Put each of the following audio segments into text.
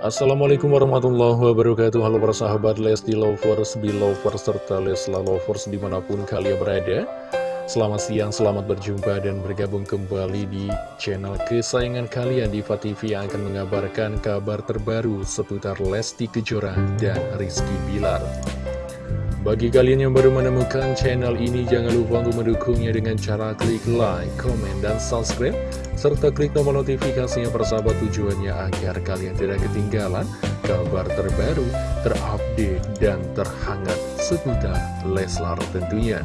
Assalamualaikum warahmatullahi wabarakatuh. Halo para sahabat Lesti Lovers, Belovers, serta Lesla Lovers di mana pun kalian berada. Selamat siang, selamat berjumpa dan bergabung kembali di channel kesayangan kalian Diva TV yang akan mengabarkan kabar terbaru seputar Lesti Kejora dan Rizky Bilar bagi kalian yang baru menemukan channel ini, jangan lupa untuk mendukungnya dengan cara klik like, comment, dan subscribe, serta klik tombol notifikasinya persahabat tujuannya agar kalian tidak ketinggalan kabar terbaru, terupdate, dan terhangat seputar Leslar tentunya.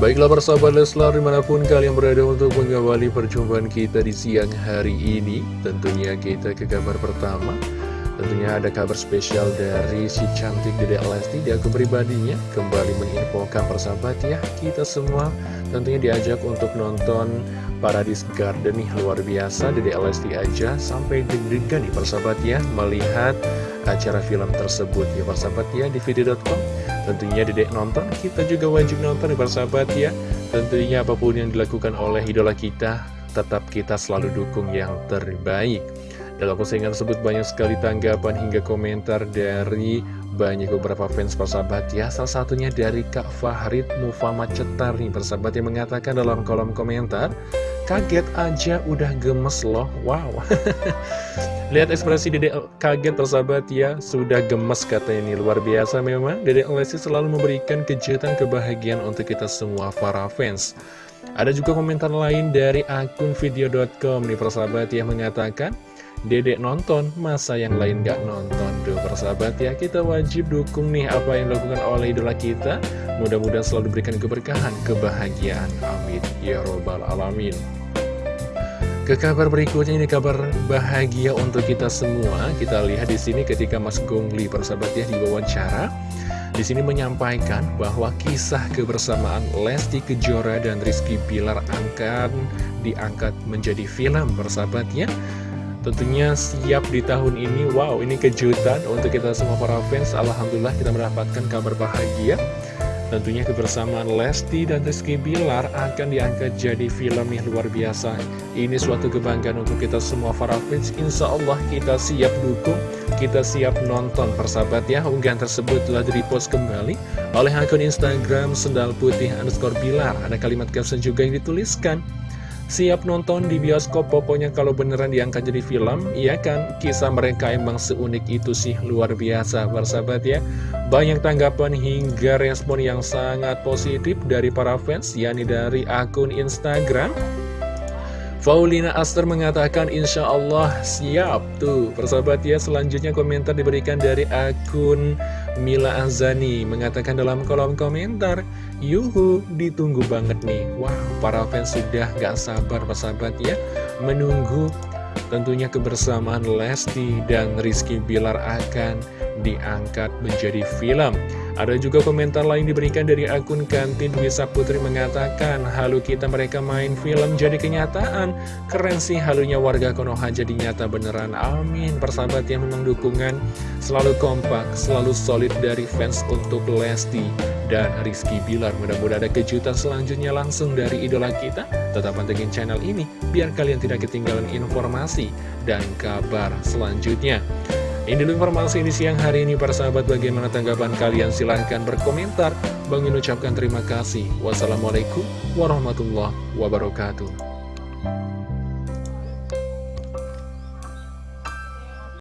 Baiklah persahabat Leslar di mana pun kalian berada untuk mengawali perjumpaan kita di siang hari ini Tentunya kita ke kabar pertama Tentunya ada kabar spesial dari si cantik Dede Lesti di akun pribadinya. Kembali menginfokan persahabat ya Kita semua. Tentunya diajak untuk nonton Paradise Garden nih Luar biasa. Dede Lesti aja sampai deg-degan nih persahabat ya Melihat acara film tersebut ya persahabat ya di video.com Tentunya Dedek nonton, kita juga wajib nonton nih persahabat ya. Tentunya apa pun yang dilakukan oleh idola kita Tetap kita selalu dukung yang terbaik dalam postingan tersebut banyak sekali tanggapan hingga komentar dari banyak beberapa fans persahabat ya. Salah satunya dari Kak Fahrid Mufama Cetar nih persahabat yang mengatakan dalam kolom komentar Kaget aja udah gemes loh, wow. Lihat ekspresi Dede kaget persahabat ya. Sudah gemes katanya ini luar biasa memang. Dede Lesti selalu memberikan kejutan kebahagiaan untuk kita semua para fans. Ada juga komentar lain dari akun video.com nih persahabat yang mengatakan Dedek nonton, masa yang lain gak nonton? Duh persahabat ya, kita wajib dukung nih apa yang dilakukan oleh idola kita. Mudah-mudahan selalu diberikan keberkahan, kebahagiaan. Amin. Ya Robbal Alamin. Ke kabar berikutnya ini kabar bahagia untuk kita semua. Kita lihat di sini ketika Mas Gongli persahabat ya diwawancara, di sini menyampaikan bahwa kisah kebersamaan Lesti Kejora dan Rizky Bilar akan diangkat menjadi film persahabatnya. Tentunya siap di tahun ini Wow ini kejutan untuk kita semua para fans. Alhamdulillah kita mendapatkan kabar bahagia. Tentunya kebersamaan Lesti dan Rizky Bilar akan diangkat jadi film yang luar biasa. Ini suatu kebanggaan untuk kita semua para fans. Insya Allah kita siap dukung Kita siap nonton. Persahabat ya Unggahan tersebut telah di-repost kembali Oleh akun Instagram Sendal Putih underscore Bilar. Ada kalimat caption juga yang dituliskan Siap nonton di bioskop pokoknya kalau beneran diangkat jadi film Iya kan? Kisah mereka emang seunik itu sih luar biasa bersahabat ya. Banyak tanggapan hingga respon yang sangat positif dari para fans yakni dari akun Instagram. Faulina Aster mengatakan insya Allah siap Tuh. Persahabat ya selanjutnya komentar diberikan dari akun Mila Azani Mengatakan dalam kolom komentar Yuhu ditunggu banget nih. Wah para fans sudah gak sabar persahabat ya Menunggu tentunya kebersamaan Lesti dan Rizky Bilar akan diangkat menjadi film ada juga komentar lain diberikan dari akun kantin Wisa Putri mengatakan Halu kita mereka main film jadi kenyataan. Keren sih halunya warga Konoha jadi nyata beneran. Amin. Persahabat yang memang dukungan selalu kompak Selalu solid dari fans untuk Lesti dan Rizky Bilar. Mudah-mudahan ada kejutan selanjutnya langsung dari idola kita. Tetap pantengin channel ini biar kalian tidak ketinggalan informasi dan kabar selanjutnya ini informasi di siang hari ini para sahabat. Bagaimana tanggapan kalian? Silahkan berkomentar. Bang ucapkan terima kasih. Wassalamualaikum warahmatullahi wabarakatuh